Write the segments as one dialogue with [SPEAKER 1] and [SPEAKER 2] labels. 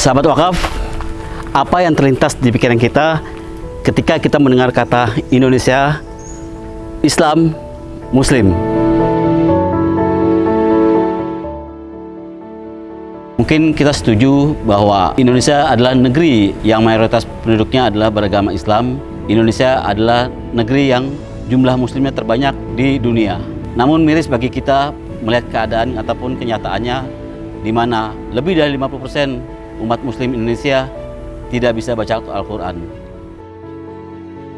[SPEAKER 1] Sahabat wakaf, apa yang terlintas di pikiran kita ketika kita mendengar kata Indonesia, Islam, Muslim? Mungkin kita setuju bahwa Indonesia adalah negeri yang mayoritas penduduknya adalah beragama Islam. Indonesia adalah negeri yang jumlah muslimnya terbanyak di dunia. Namun miris bagi kita melihat keadaan ataupun kenyataannya di mana lebih dari 50% umat muslim Indonesia tidak bisa baca Al-Quran.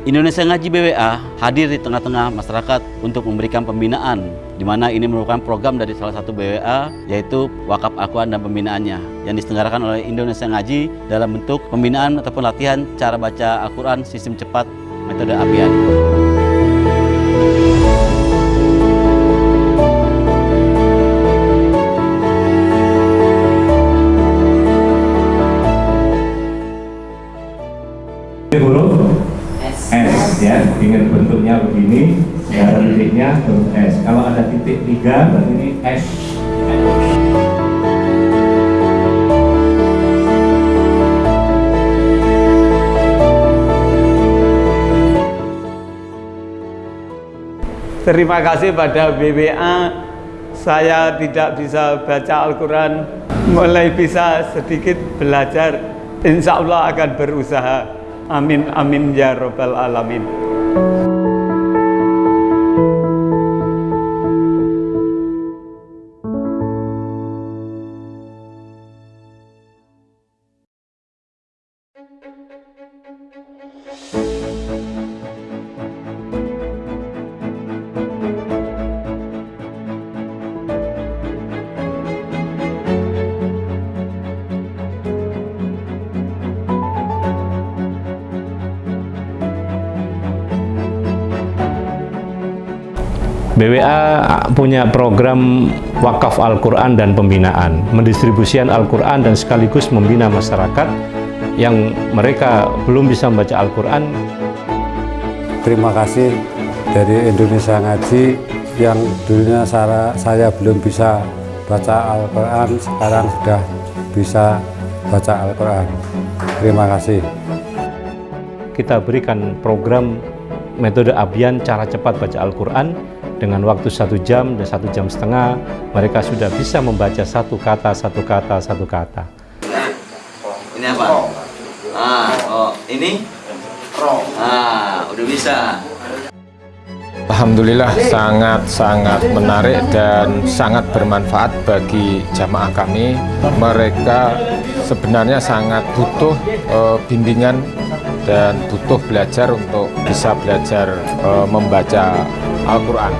[SPEAKER 1] Indonesia Ngaji BWA hadir di tengah-tengah masyarakat untuk memberikan pembinaan di mana ini merupakan program dari salah satu BWA yaitu Wakaf Al-Quran dan pembinaannya yang diselenggarakan oleh Indonesia Ngaji dalam bentuk pembinaan ataupun latihan cara baca Al-Quran sistem cepat metode apian.
[SPEAKER 2] S ya, ingat bentuknya begini, nggak ada titiknya huruf S. Kalau ada titik tiga, berarti ini S.
[SPEAKER 3] Terima kasih pada BWA saya tidak bisa baca Al-Quran. Mulai bisa sedikit belajar. Insya Allah akan berusaha. Amin amin ya robbal alamin
[SPEAKER 4] BWA punya program wakaf Al-Quran dan pembinaan, mendistribusikan Al-Quran dan sekaligus membina masyarakat yang mereka belum bisa membaca Al-Quran.
[SPEAKER 5] Terima kasih dari Indonesia Ngaji yang dulunya saya, saya belum bisa baca Al-Quran, sekarang sudah bisa baca Al-Quran. Terima kasih.
[SPEAKER 4] Kita berikan program metode Abian cara cepat baca Al-Quran dengan waktu satu jam dan satu jam setengah mereka sudah bisa membaca satu kata satu kata satu kata.
[SPEAKER 6] Ini apa? Ah oh ini? Ah udah bisa.
[SPEAKER 7] Alhamdulillah sangat-sangat menarik dan sangat bermanfaat bagi jamaah kami. Mereka sebenarnya sangat butuh uh, bimbingan dan butuh belajar untuk bisa belajar uh, membaca Al-Quran.